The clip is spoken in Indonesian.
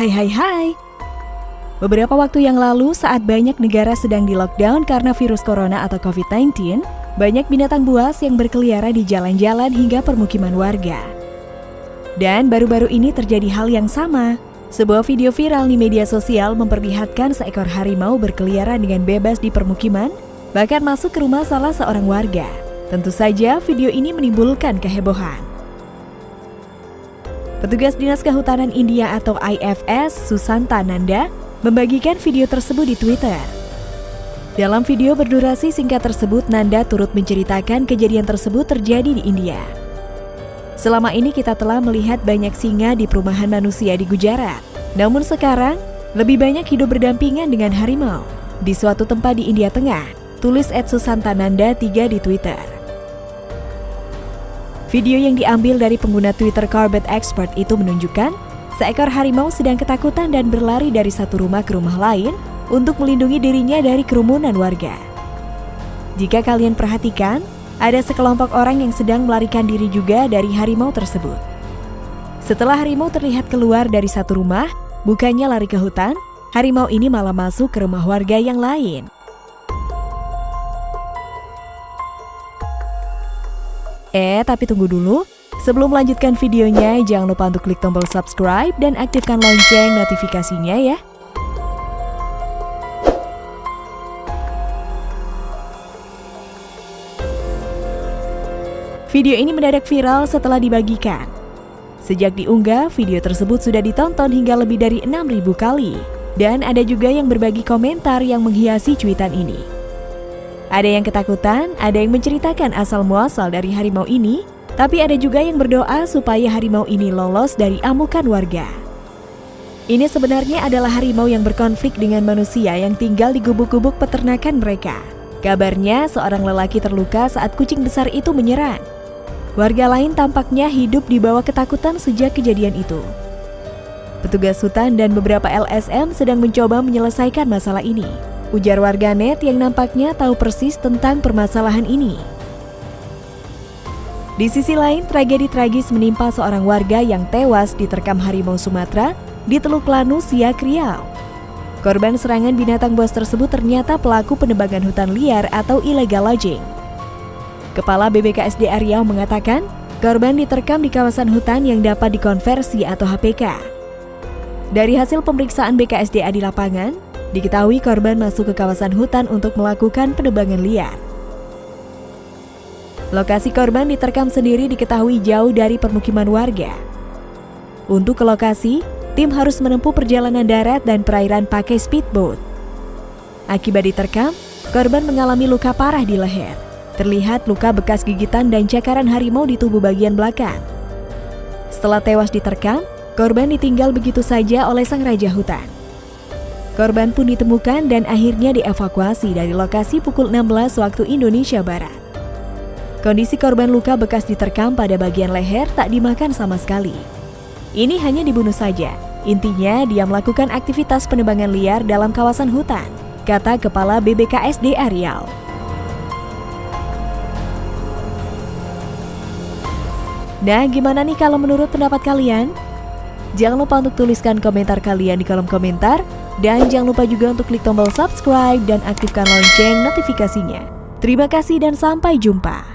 Hai hai hai. Beberapa waktu yang lalu saat banyak negara sedang di lockdown karena virus corona atau COVID-19, banyak binatang buas yang berkeliaran di jalan-jalan hingga permukiman warga. Dan baru-baru ini terjadi hal yang sama. Sebuah video viral di media sosial memperlihatkan seekor harimau berkeliaran dengan bebas di permukiman, bahkan masuk ke rumah salah seorang warga. Tentu saja video ini menimbulkan kehebohan. Petugas Dinas Kehutanan India atau IFS, Susanta Nanda, membagikan video tersebut di Twitter. Dalam video berdurasi singkat tersebut, Nanda turut menceritakan kejadian tersebut terjadi di India. Selama ini kita telah melihat banyak singa di perumahan manusia di Gujarat. Namun sekarang, lebih banyak hidup berdampingan dengan harimau. Di suatu tempat di India Tengah, tulis Ed Susantananda 3 di Twitter. Video yang diambil dari pengguna Twitter Corbett Expert itu menunjukkan seekor harimau sedang ketakutan dan berlari dari satu rumah ke rumah lain untuk melindungi dirinya dari kerumunan warga. Jika kalian perhatikan, ada sekelompok orang yang sedang melarikan diri juga dari harimau tersebut. Setelah harimau terlihat keluar dari satu rumah, bukannya lari ke hutan, harimau ini malah masuk ke rumah warga yang lain. Eh, tapi tunggu dulu. Sebelum melanjutkan videonya, jangan lupa untuk klik tombol subscribe dan aktifkan lonceng notifikasinya ya. Video ini mendadak viral setelah dibagikan. Sejak diunggah, video tersebut sudah ditonton hingga lebih dari 6.000 kali. Dan ada juga yang berbagi komentar yang menghiasi cuitan ini. Ada yang ketakutan, ada yang menceritakan asal-muasal dari harimau ini, tapi ada juga yang berdoa supaya harimau ini lolos dari amukan warga. Ini sebenarnya adalah harimau yang berkonflik dengan manusia yang tinggal di gubuk-gubuk peternakan mereka. Kabarnya seorang lelaki terluka saat kucing besar itu menyerang. Warga lain tampaknya hidup di bawah ketakutan sejak kejadian itu. Petugas hutan dan beberapa LSM sedang mencoba menyelesaikan masalah ini. Ujar warganet yang nampaknya tahu persis tentang permasalahan ini. Di sisi lain, tragedi tragis menimpa seorang warga yang tewas diterkam harimau Sumatera di Teluk Lanu, Siak, Riau. Korban serangan binatang buas tersebut ternyata pelaku penebangan hutan liar atau illegal logging. Kepala BBKSDA Riau mengatakan, korban diterkam di kawasan hutan yang dapat dikonversi atau HPK. Dari hasil pemeriksaan BKSDA di lapangan, Diketahui korban masuk ke kawasan hutan untuk melakukan penebangan liar. Lokasi korban diterkam sendiri diketahui jauh dari permukiman warga. Untuk ke lokasi, tim harus menempuh perjalanan darat dan perairan pakai speedboat. Akibat diterkam, korban mengalami luka parah di leher. Terlihat luka bekas gigitan dan cakaran harimau di tubuh bagian belakang. Setelah tewas diterkam, korban ditinggal begitu saja oleh sang raja hutan. Korban pun ditemukan dan akhirnya dievakuasi dari lokasi pukul 16 waktu Indonesia Barat. Kondisi korban luka bekas diterkam pada bagian leher tak dimakan sama sekali. Ini hanya dibunuh saja. Intinya dia melakukan aktivitas penebangan liar dalam kawasan hutan, kata Kepala BBKSD Arial. Nah, gimana nih kalau menurut pendapat kalian? Jangan lupa untuk tuliskan komentar kalian di kolom komentar dan jangan lupa juga untuk klik tombol subscribe dan aktifkan lonceng notifikasinya. Terima kasih dan sampai jumpa.